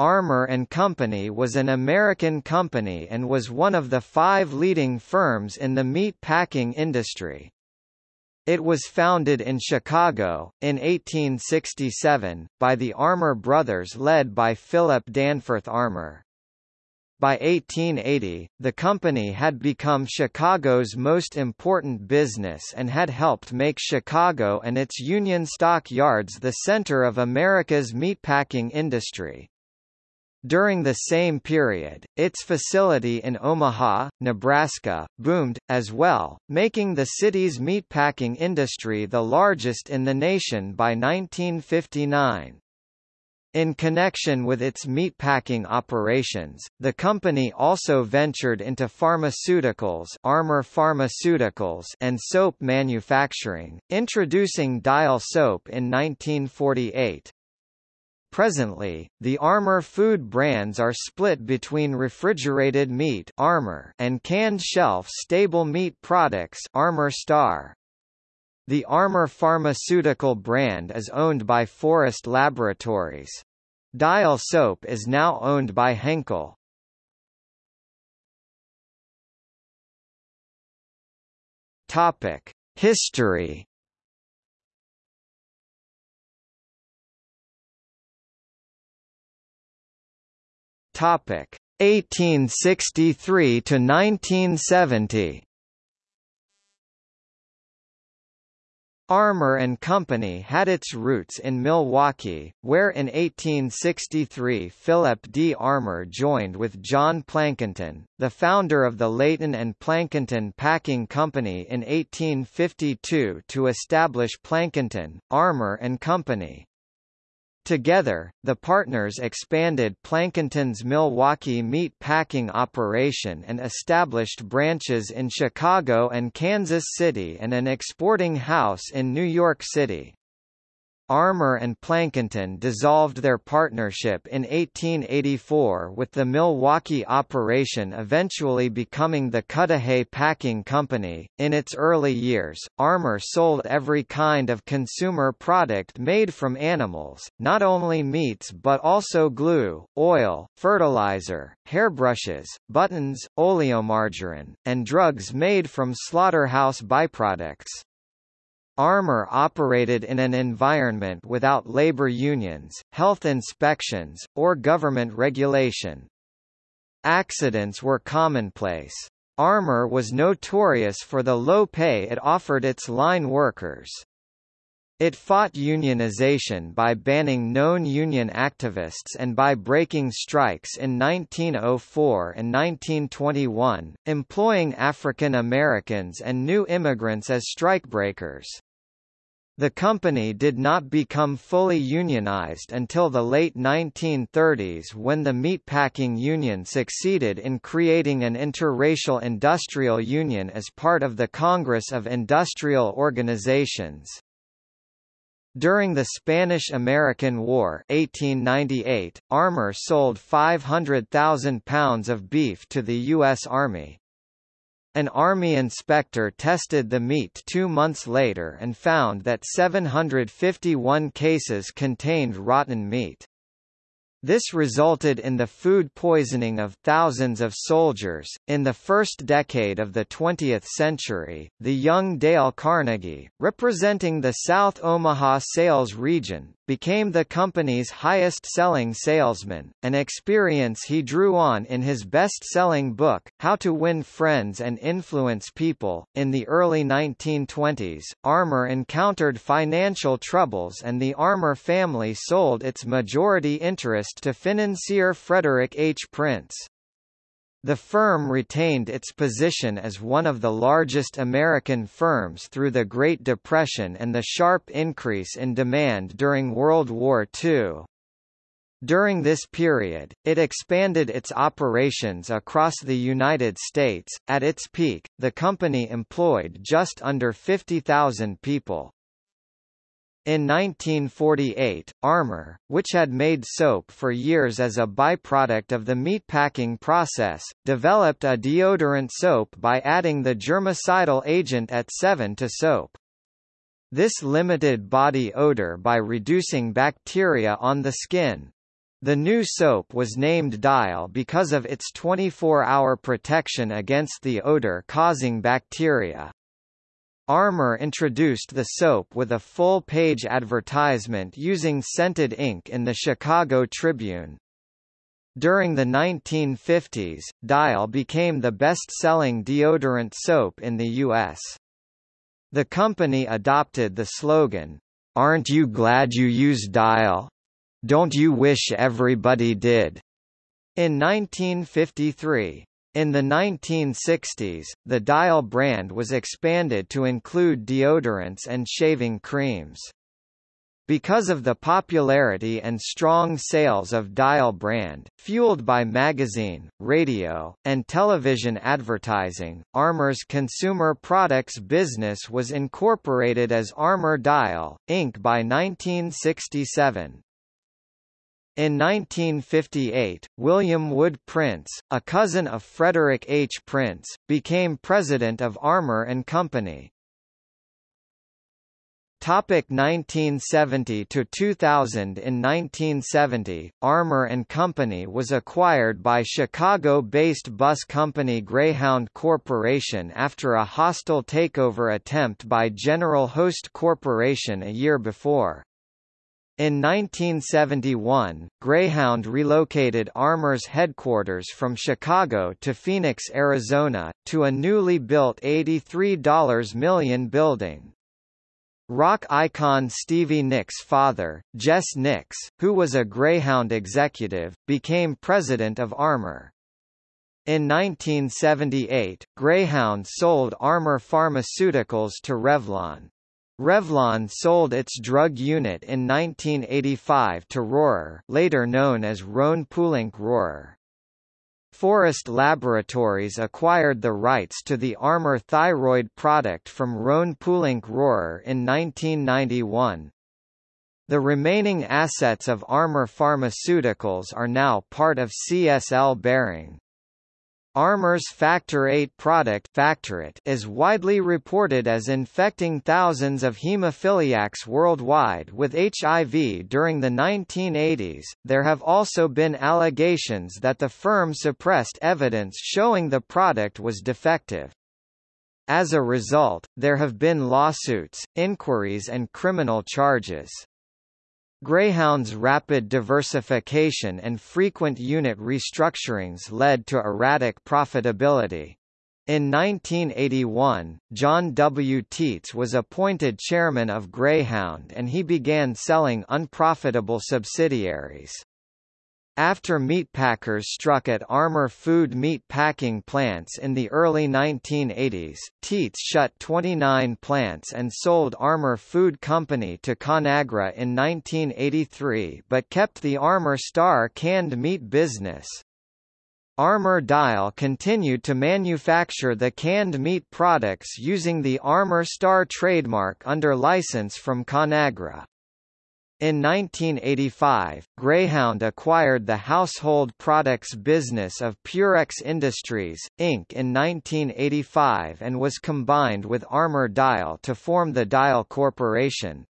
Armour and Company was an American company and was one of the five leading firms in the meat packing industry. It was founded in Chicago, in 1867, by the Armour brothers led by Philip Danforth Armour. By 1880, the company had become Chicago's most important business and had helped make Chicago and its Union Stock Yards the center of America's meatpacking industry. During the same period, its facility in Omaha, Nebraska, boomed, as well, making the city's meatpacking industry the largest in the nation by 1959. In connection with its meatpacking operations, the company also ventured into pharmaceuticals, Armour Pharmaceuticals and soap manufacturing, introducing Dial soap in 1948. Presently, the Armour food brands are split between refrigerated meat Armour and canned shelf-stable meat products Armour Star. The Armour pharmaceutical brand is owned by Forest Laboratories. Dial soap is now owned by Henkel. Topic: History. Topic: 1863 to 1970. Armour and Company had its roots in Milwaukee, where in 1863 Philip D. Armour joined with John Plankinton, the founder of the Layton and Plankinton Packing Company in 1852 to establish Plankinton, Armour and Company. Together, the partners expanded Plankinton's Milwaukee meat packing operation and established branches in Chicago and Kansas City and an exporting house in New York City. Armour and Plankinton dissolved their partnership in 1884 with the Milwaukee operation eventually becoming the Cudahy Packing Company. In its early years, Armour sold every kind of consumer product made from animals, not only meats but also glue, oil, fertilizer, hairbrushes, buttons, oleomargarine, and drugs made from slaughterhouse byproducts. Armour operated in an environment without labor unions, health inspections, or government regulation. Accidents were commonplace. Armour was notorious for the low pay it offered its line workers. It fought unionization by banning known union activists and by breaking strikes in 1904 and 1921, employing African Americans and new immigrants as strikebreakers. The company did not become fully unionized until the late 1930s when the meatpacking union succeeded in creating an interracial industrial union as part of the Congress of Industrial Organizations. During the Spanish–American War 1898, Armour sold 500,000 pounds of beef to the U.S. Army. An army inspector tested the meat two months later and found that 751 cases contained rotten meat. This resulted in the food poisoning of thousands of soldiers. In the first decade of the 20th century, the young Dale Carnegie, representing the South Omaha sales region, became the company's highest-selling salesman, an experience he drew on in his best-selling book, How to Win Friends and Influence People. In the early 1920s, Armour encountered financial troubles and the Armour family sold its majority interest to financier Frederick H. Prince. The firm retained its position as one of the largest American firms through the Great Depression and the sharp increase in demand during World War II. During this period, it expanded its operations across the United States. At its peak, the company employed just under 50,000 people. In 1948, Armour, which had made soap for years as a byproduct of the meatpacking process, developed a deodorant soap by adding the germicidal agent AT-7 to soap. This limited body odor by reducing bacteria on the skin. The new soap was named Dial because of its 24-hour protection against the odor-causing bacteria. Armour introduced the soap with a full-page advertisement using scented ink in the Chicago Tribune. During the 1950s, Dial became the best-selling deodorant soap in the U.S. The company adopted the slogan, "'Aren't you glad you use Dial? Don't you wish everybody did?' in 1953. In the 1960s, the Dial brand was expanded to include deodorants and shaving creams. Because of the popularity and strong sales of Dial brand, fueled by magazine, radio, and television advertising, Armour's consumer products business was incorporated as Armour Dial, Inc. by 1967. In 1958, William Wood Prince, a cousin of Frederick H. Prince, became president of Armour and Company. Topic 1970 to 2000 In 1970, Armour and Company was acquired by Chicago-based bus company Greyhound Corporation after a hostile takeover attempt by General Host Corporation a year before. In 1971, Greyhound relocated Armour's headquarters from Chicago to Phoenix, Arizona, to a newly built $83 million building. Rock icon Stevie Nicks' father, Jess Nicks, who was a Greyhound executive, became president of Armour. In 1978, Greyhound sold Armour Pharmaceuticals to Revlon. Revlon sold its drug unit in 1985 to Rorer later known as Rhone-Poulenc Rorer. Forest Laboratories acquired the rights to the Armour thyroid product from Rhone-Poulenc Rorer in 1991. The remaining assets of Armour Pharmaceuticals are now part of CSL Behring. Armour's Factor VIII product is widely reported as infecting thousands of hemophiliacs worldwide with HIV during the 1980s. There have also been allegations that the firm suppressed evidence showing the product was defective. As a result, there have been lawsuits, inquiries and criminal charges. Greyhound's rapid diversification and frequent unit restructurings led to erratic profitability. In 1981, John W. Teets was appointed chairman of Greyhound and he began selling unprofitable subsidiaries. After meatpackers struck at Armour food meat packing plants in the early 1980s, Teets shut 29 plants and sold Armour Food Company to Conagra in 1983 but kept the Armour Star canned meat business. Armour Dial continued to manufacture the canned meat products using the Armour Star trademark under license from Conagra. In 1985, Greyhound acquired the household products business of Purex Industries, Inc. in 1985 and was combined with Armour Dial to form the Dial Corporation.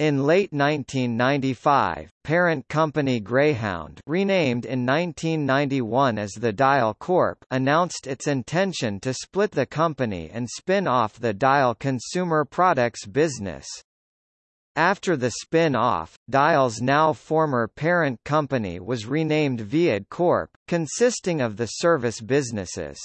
In late 1995, parent company Greyhound renamed in 1991 as the Dial Corp announced its intention to split the company and spin off the Dial consumer products business. After the spin-off, Dial's now former parent company was renamed Viad Corp, consisting of the service businesses.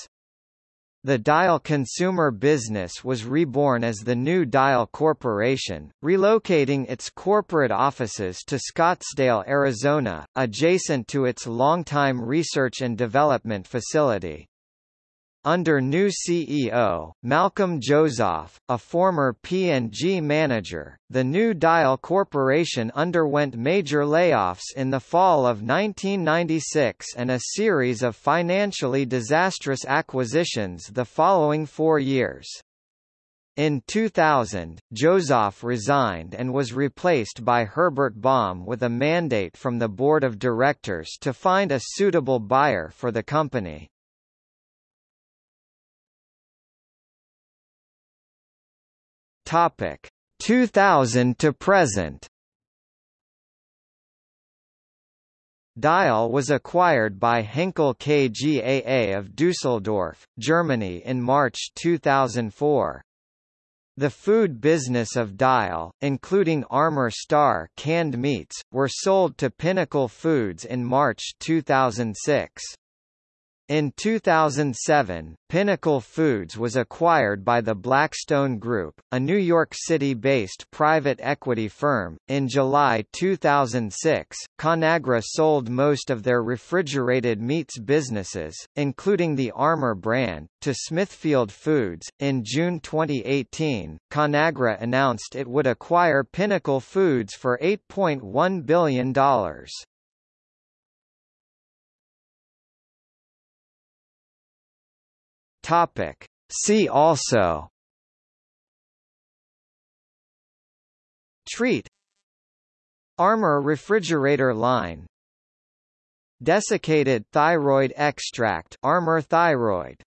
The Dial consumer business was reborn as the new Dial Corporation, relocating its corporate offices to Scottsdale, Arizona, adjacent to its longtime research and development facility. Under new CEO, Malcolm Joseph, a former P&G manager, the new Dial Corporation underwent major layoffs in the fall of 1996 and a series of financially disastrous acquisitions the following four years. In 2000, Joseph resigned and was replaced by Herbert Baum with a mandate from the board of directors to find a suitable buyer for the company. Topic 2000 to present. Dial was acquired by Henkel KGaA of Düsseldorf, Germany in March 2004. The food business of Dial, including Armour Star canned meats, were sold to Pinnacle Foods in March 2006. In 2007, Pinnacle Foods was acquired by the Blackstone Group, a New York City-based private equity firm. In July 2006, Conagra sold most of their refrigerated meats businesses, including the Armour brand, to Smithfield Foods. In June 2018, Conagra announced it would acquire Pinnacle Foods for $8.1 billion. Topic. See also. Treet. Armour refrigerator line. Desiccated thyroid extract Armour thyroid